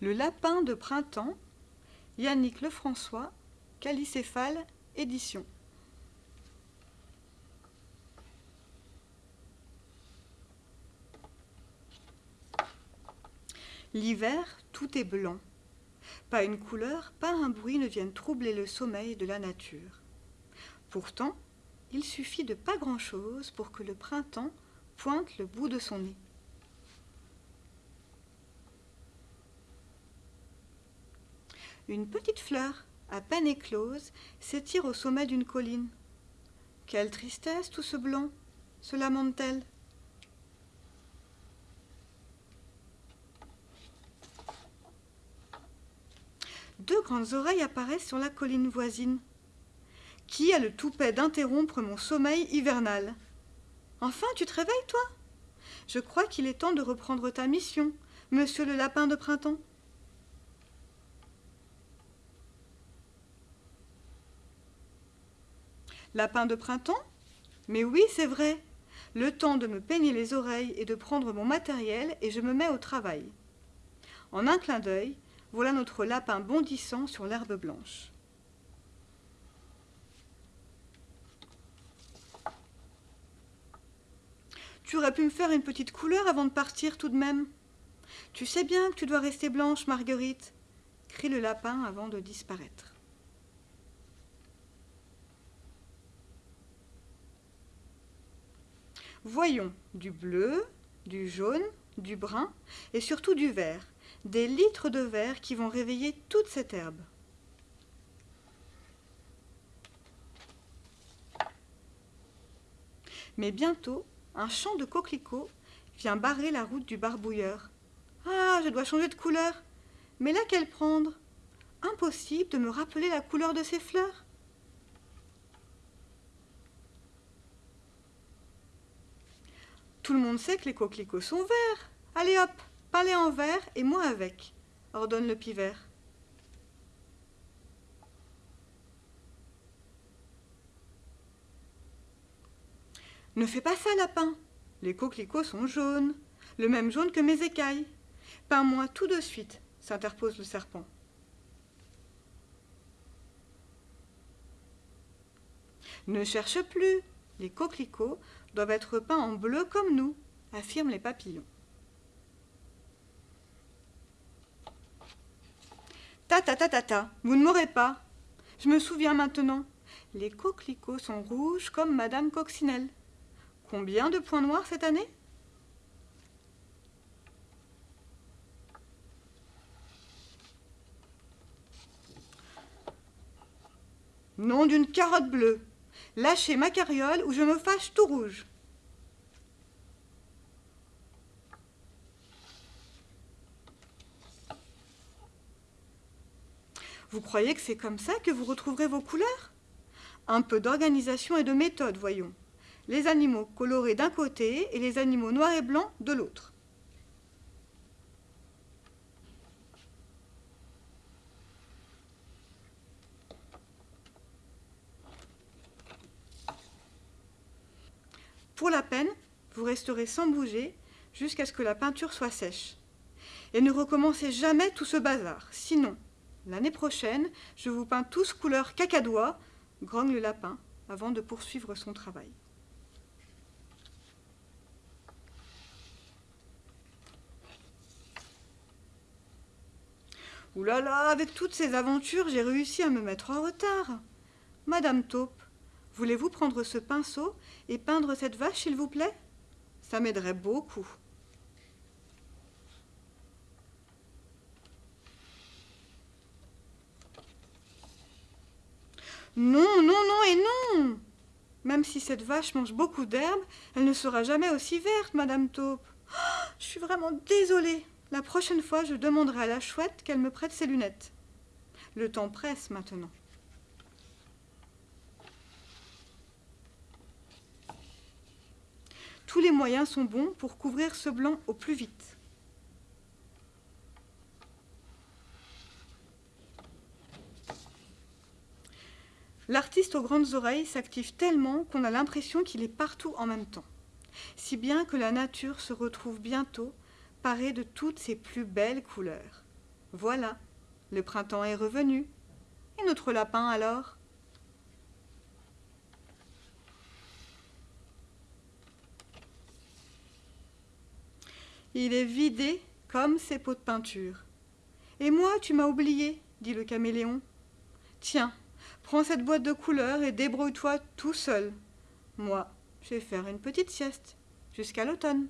Le lapin de printemps, Yannick Lefrançois, Calicéphale, édition. L'hiver, tout est blanc. Pas une couleur, pas un bruit ne viennent troubler le sommeil de la nature. Pourtant, il suffit de pas grand-chose pour que le printemps pointe le bout de son nez. Une petite fleur, à peine éclose, s'étire au sommet d'une colline. Quelle tristesse tout ce blanc, se lamente-t-elle? Deux grandes oreilles apparaissent sur la colline voisine. Qui a le toupet d'interrompre mon sommeil hivernal? Enfin, tu te réveilles, toi? Je crois qu'il est temps de reprendre ta mission, monsieur le lapin de printemps. Lapin de printemps Mais oui, c'est vrai. Le temps de me peigner les oreilles et de prendre mon matériel et je me mets au travail. En un clin d'œil, voilà notre lapin bondissant sur l'herbe blanche. Tu aurais pu me faire une petite couleur avant de partir tout de même. Tu sais bien que tu dois rester blanche, Marguerite, crie le lapin avant de disparaître. Voyons du bleu, du jaune, du brun et surtout du vert, des litres de vert qui vont réveiller toute cette herbe. Mais bientôt, un champ de coquelicots vient barrer la route du barbouilleur. Ah, je dois changer de couleur. Mais laquelle prendre? Impossible de me rappeler la couleur de ces fleurs. Tout le monde sait que les coquelicots sont verts. Allez hop, parlez en vert et moi avec, ordonne le pivert. Ne fais pas ça, lapin. Les coquelicots sont jaunes, le même jaune que mes écailles. Peins-moi tout de suite, s'interpose le serpent. Ne cherche plus, les coquelicots doivent être peints en bleu comme nous, affirment les papillons. Ta ta ta ta ta, vous ne m'aurez pas. Je me souviens maintenant. Les coquelicots sont rouges comme Madame Coccinelle. Combien de points noirs cette année? Nom d'une carotte bleue. Lâchez ma carriole ou je me fâche tout rouge. Vous croyez que c'est comme ça que vous retrouverez vos couleurs? Un peu d'organisation et de méthode, voyons les animaux colorés d'un côté et les animaux noirs et blancs de l'autre. La peine, vous resterez sans bouger jusqu'à ce que la peinture soit sèche. Et ne recommencez jamais tout ce bazar, sinon, l'année prochaine, je vous peins tous couleur cacadois, grogne le lapin, avant de poursuivre son travail. Ouh là là, avec toutes ces aventures, j'ai réussi à me mettre en retard. Madame Taupe, voulez-vous prendre ce pinceau et peindre cette vache, s'il vous plaît? Ça m'aiderait beaucoup. Non, non, non et non Même si cette vache mange beaucoup d'herbe, elle ne sera jamais aussi verte, Madame Taupe. Oh, je suis vraiment désolée. La prochaine fois, je demanderai à la chouette qu'elle me prête ses lunettes. Le temps presse maintenant. Tous les moyens sont bons pour couvrir ce blanc au plus vite. L'artiste aux grandes oreilles s'active tellement qu'on a l'impression qu'il est partout en même temps, si bien que la nature se retrouve bientôt parée de toutes ses plus belles couleurs. Voilà, le printemps est revenu. Et notre lapin alors? Il est vidé comme ses pots de peinture. Et moi, tu m'as oublié, dit le caméléon. Tiens, prends cette boîte de couleurs et débrouille-toi tout seul. Moi, je vais faire une petite sieste jusqu'à l'automne.